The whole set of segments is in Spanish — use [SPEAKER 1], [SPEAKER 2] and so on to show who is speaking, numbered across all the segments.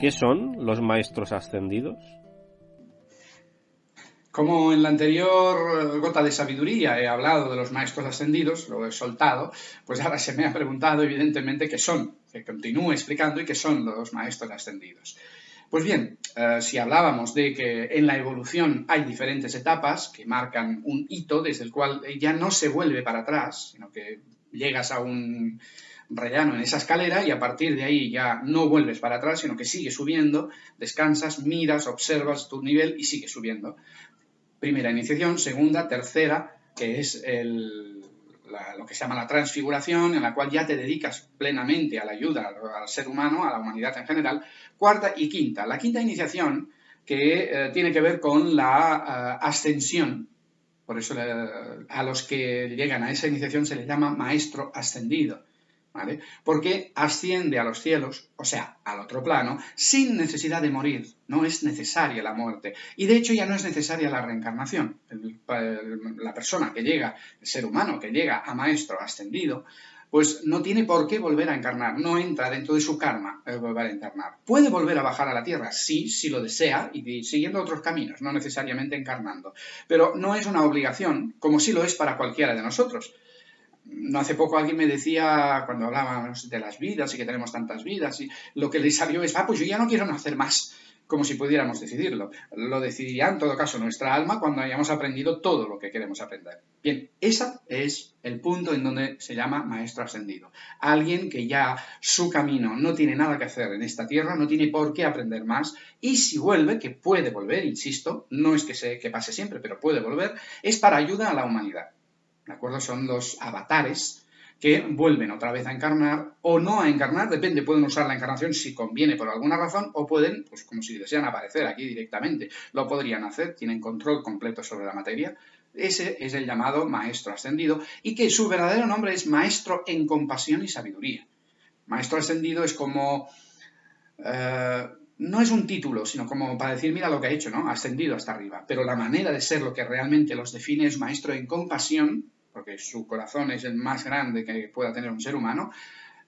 [SPEAKER 1] ¿Qué son los maestros ascendidos?
[SPEAKER 2] Como en la anterior gota de sabiduría he hablado de los maestros ascendidos, lo he soltado, pues ahora se me ha preguntado evidentemente qué son, que continúe explicando y qué son los maestros ascendidos. Pues bien, eh, si hablábamos de que en la evolución hay diferentes etapas que marcan un hito desde el cual ya no se vuelve para atrás, sino que llegas a un, rellano en esa escalera y a partir de ahí ya no vuelves para atrás, sino que sigues subiendo, descansas, miras, observas tu nivel y sigues subiendo. Primera iniciación, segunda, tercera, que es lo que se llama la transfiguración, en la cual ya te dedicas plenamente a la ayuda al, ser humano, a la humanidad en general. Cuarta y quinta. La quinta iniciación, que eh, tiene que ver con la eh, ascensión, por eso eh, a los que llegan a esa iniciación se les llama maestro ascendido. Porque asciende a los cielos, o sea, al otro plano, sin necesidad de morir. No es necesaria la muerte. Y de hecho ya no es necesaria la reencarnación. la persona que llega, el ser humano que llega a maestro ascendido, pues no tiene por qué volver a encarnar, no entra dentro de su karma el volver a encarnar. Puede volver a bajar a la tierra, sí, si lo desea, y siguiendo otros caminos, no necesariamente encarnando. Pero no es una obligación, como sí lo es para cualquiera de nosotros no hace poco alguien me decía, cuando hablábamos de las vidas y que tenemos tantas vidas, y lo que le salió es, ah, pues yo ya no quiero nacer más, como si pudiéramos decidirlo. Lo decidiría en todo caso nuestra alma cuando hayamos aprendido todo lo que queremos aprender. Bien, ese es el punto en donde se llama maestro ascendido. Alguien que ya su camino no tiene nada que hacer en esta tierra, no tiene por qué aprender más, y si vuelve, que puede volver, insisto, no es que, se, que pase siempre, pero puede volver, es para ayuda a la humanidad. ¿De acuerdo? Son los avatares que vuelven otra vez a encarnar o no a encarnar, depende, pueden usar la encarnación si conviene por alguna razón o pueden, pues como si desean aparecer aquí directamente, lo podrían hacer, tienen control completo sobre la materia. Ese es el llamado maestro ascendido y que su verdadero nombre es maestro en compasión y sabiduría. Maestro ascendido es como... Eh, no es un título, sino como para decir, mira lo que ha hecho, ¿no? Ascendido hasta arriba. Pero la manera de ser, lo que realmente los define es maestro en compasión, porque su corazón es el más grande que pueda tener un ser humano,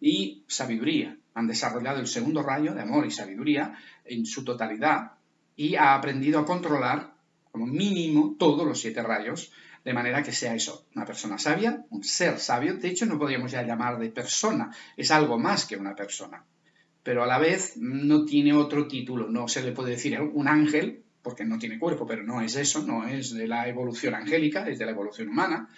[SPEAKER 2] y sabiduría. Han desarrollado el segundo rayo de amor y sabiduría en su totalidad y ha aprendido a controlar como mínimo todos los siete rayos, de manera que sea eso, una persona sabia, un ser sabio. De hecho, no podríamos ya llamar de persona, es algo más que una persona. Pero a la vez no tiene otro título, no se le puede decir un ángel, porque no tiene cuerpo, pero no es eso, no es de la evolución angélica, es de la evolución humana.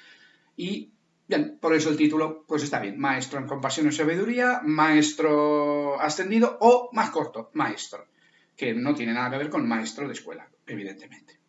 [SPEAKER 2] Y bien, por eso el título, pues está bien, maestro en compasión y sabiduría, maestro ascendido o más corto, maestro, que no tiene nada que ver con maestro de escuela, evidentemente.